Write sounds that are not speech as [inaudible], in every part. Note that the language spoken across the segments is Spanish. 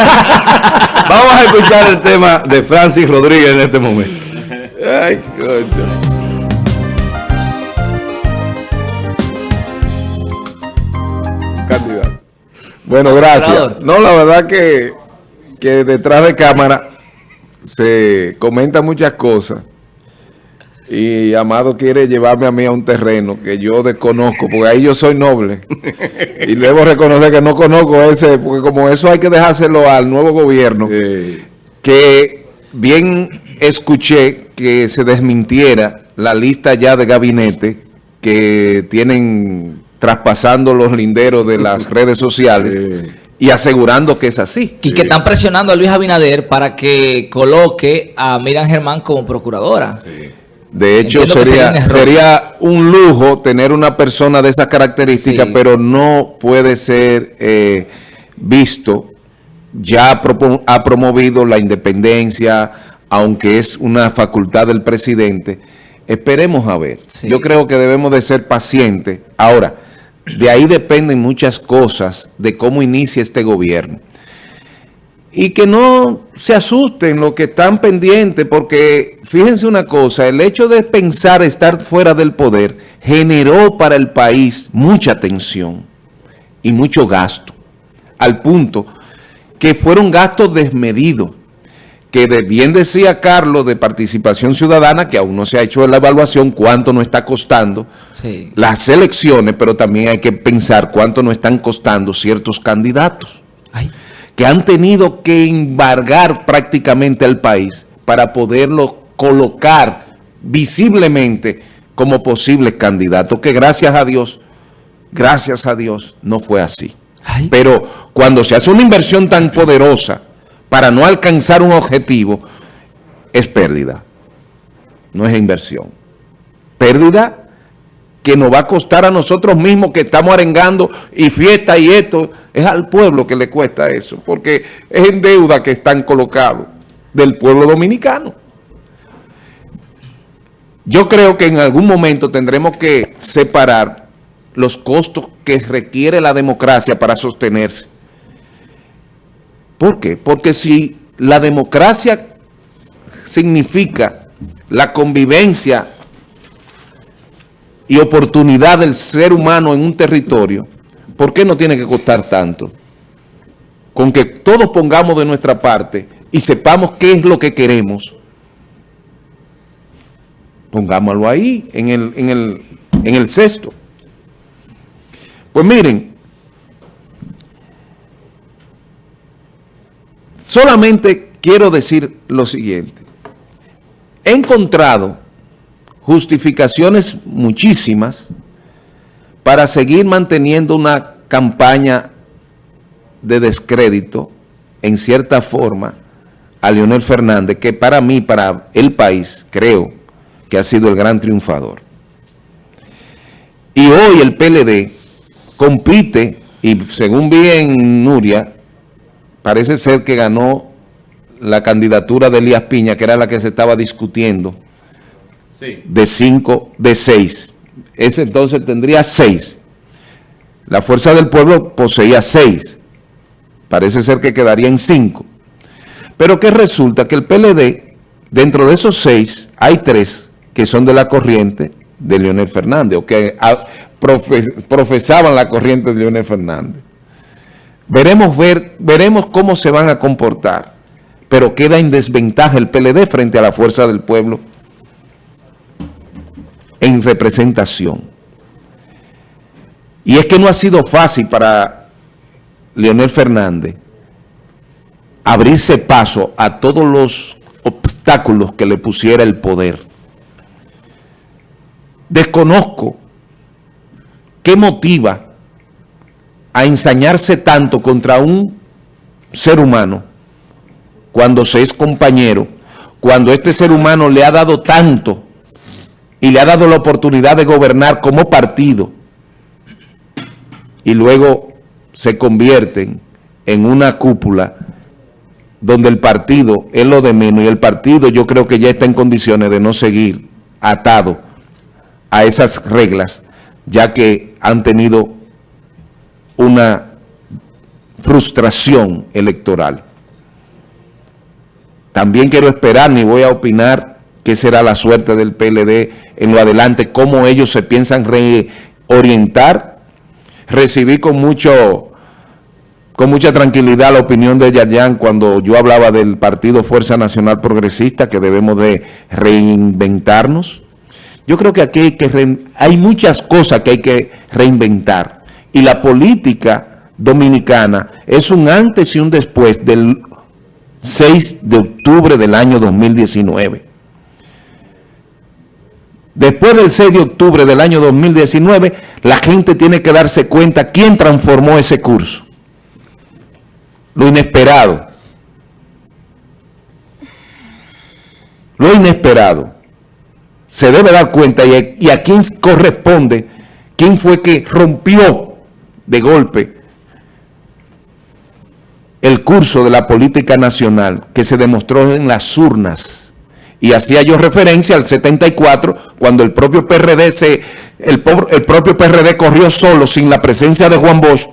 [laughs] Vamos a escuchar el tema de Francis Rodríguez en este momento. Ay, coño. Candidato. Bueno, gracias. No, la verdad que, que detrás de cámara se comentan muchas cosas. Y Amado quiere llevarme a mí a un terreno que yo desconozco, porque ahí yo soy noble. y debo reconocer que no conozco ese, porque como eso hay que dejárselo al nuevo gobierno, que bien escuché que se desmintiera la lista ya de gabinete que tienen traspasando los linderos de las [laughs] redes sociales y asegurando que es así. Y que están presionando a Luis Abinader para que coloque a Miriam Germán como procuradora. De hecho, sería, sería un lujo tener una persona de esas características, pero no puede ser eh, visto. Ya ha promovido la independencia, aunque es una facultad del presidente. Esperemos a ver. Yo creo que debemos de ser pacientes. Ahora, de ahí dependen muchas cosas de cómo inicia este gobierno y que no se asusten los que están pendientes, porque fíjense una cosa, el hecho de pensar estar fuera del poder generó para el país mucha tensión y mucho gasto, al punto que fueron gastos desmedidos, que bien decía Carlos de participación ciudadana, que aún no se ha hecho la evaluación, cuánto nos está costando las elecciones, pero también hay que pensar cuánto nos están costando ciertos candidatos que han tenido que embargar prácticamente al país para poderlo colocar visiblemente como posibles candidatos, que gracias a Dios, gracias a Dios, no fue así. Pero cuando se hace una inversión tan poderosa para no alcanzar un objetivo, es pérdida, no es inversión. Pérdida que nos va a costar a nosotros mismos que estamos arengando y fiesta y esto, es al pueblo que le cuesta eso, porque es en deuda que están colocados del pueblo dominicano. Yo creo que en algún momento tendremos que separar los costos que requiere la democracia para sostenerse. ¿Por qué? Porque si la democracia significa la convivencia y oportunidad del ser humano en un territorio, ¿por qué no tiene que costar tanto? Con que todos pongamos de nuestra parte y sepamos qué es lo que queremos, pongámoslo ahí, en el, en el, en el cesto. Pues miren, solamente quiero decir lo siguiente. He encontrado justificaciones muchísimas para seguir manteniendo una campaña de descrédito, en cierta forma, a Leonel Fernández, que para mí, para el país, creo que ha sido el gran triunfador. Y hoy el PLD compite, y según vi en Nuria, parece ser que ganó la candidatura de Elías Piña, que era la que se estaba discutiendo, de 5, de 6. Ese entonces tendría 6. La Fuerza del Pueblo poseía 6. Parece ser que quedaría en 5. Pero que resulta que el PLD, dentro de esos 6, hay 3 que son de la corriente de Leonel Fernández, o que ah, profesaban la corriente de Leonel Fernández. Veremos, ver, veremos cómo se van a comportar, pero queda en desventaja el PLD frente a la Fuerza del Pueblo en representación. Y es que no ha sido fácil para Leonel Fernández abrirse paso a todos los obstáculos que le pusiera el poder. Desconozco qué motiva a ensañarse tanto contra un ser humano cuando se es compañero, cuando este ser humano le ha dado tanto y le ha dado la oportunidad de gobernar como partido y luego se convierten en una cúpula donde el partido es lo de menos y el partido yo creo que ya está en condiciones de no seguir atado a esas reglas ya que han tenido una frustración electoral. también quiero esperar, ni voy a opinar qué será la suerte del PLD en lo adelante, cómo ellos se piensan reorientar. Recibí con mucho con mucha tranquilidad la opinión de Yayan cuando yo hablaba del Partido Fuerza Nacional Progresista, que debemos de reinventarnos. Yo creo que aquí hay, que hay muchas cosas que hay que reinventar. Y la política dominicana es un antes y un después del 6 de octubre del año 2019. Después del 6 de octubre del año 2019, la gente tiene que darse cuenta quién transformó ese curso lo inesperado. Lo inesperado. Se debe dar cuenta y a, quién corresponde, quién fue que rompió de golpe el curso de la política nacional que se demostró en las urnas. Y hacía yo referencia al 74, cuando el propio PRD, se, el, el propio PRD corrió solo, sin la presencia de Juan Bosch,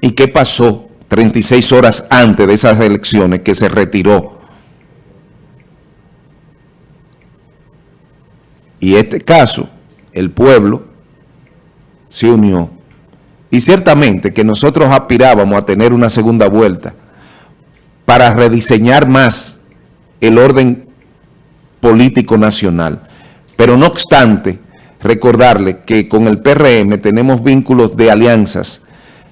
¿Y qué pasó 36 horas antes de esas elecciones que se retiró? Y este caso, el pueblo se unió. Y ciertamente que nosotros aspirábamos a tener una segunda vuelta para rediseñar más el orden político nacional. Pero no obstante, recordarle que con el PRM tenemos vínculos de alianzas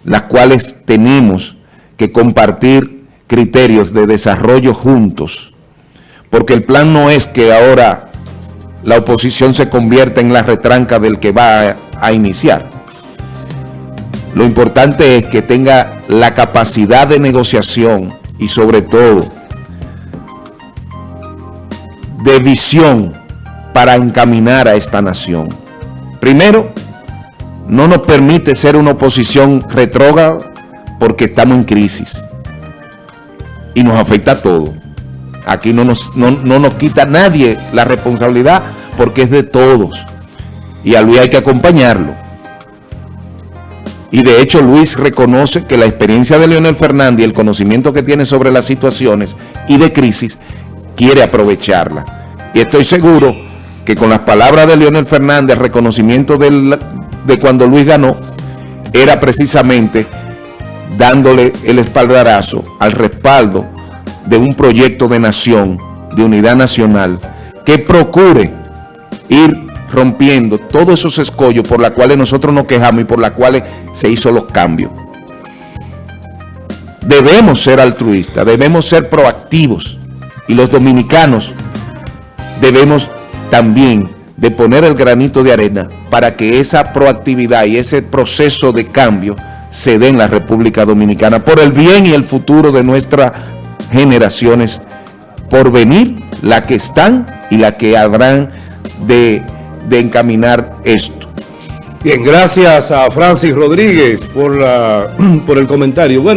las cuales tenemos que compartir criterios de desarrollo juntos, porque el plan no es que ahora la oposición se convierta en la retranca del que va a, iniciar. Lo importante es que tenga la capacidad de negociación y sobre todo de visión para encaminar a esta nación. Primero, no nos permite ser una oposición retrógrada porque estamos en crisis y nos afecta a todo. Aquí no nos, no, nos quita nadie la responsabilidad porque es de todos y a Luis hay que acompañarlo. Y de hecho Luis reconoce que la experiencia de Leonel Fernández y el conocimiento que tiene sobre las situaciones y de crisis, quiere aprovecharla. Y estoy seguro que con las palabras de Leonel Fernández, reconocimiento de cuando Luis ganó era precisamente dándole el espaldarazo al respaldo de un proyecto de nación, de unidad nacional, que procure ir rompiendo todos esos escollos por los cuales nosotros nos quejamos y por los cuales se hizo los cambios. Debemos ser altruistas, debemos ser proactivos y los dominicanos debemos también de poner el granito de arena para que esa proactividad y ese proceso de cambio se dé en la República Dominicana por el bien y el futuro de nuestras generaciones por venir, la que están y la que habrán de, de encaminar esto. Bien, gracias a Francis Rodríguez por, la, [clears throat] por el comentario. Bueno,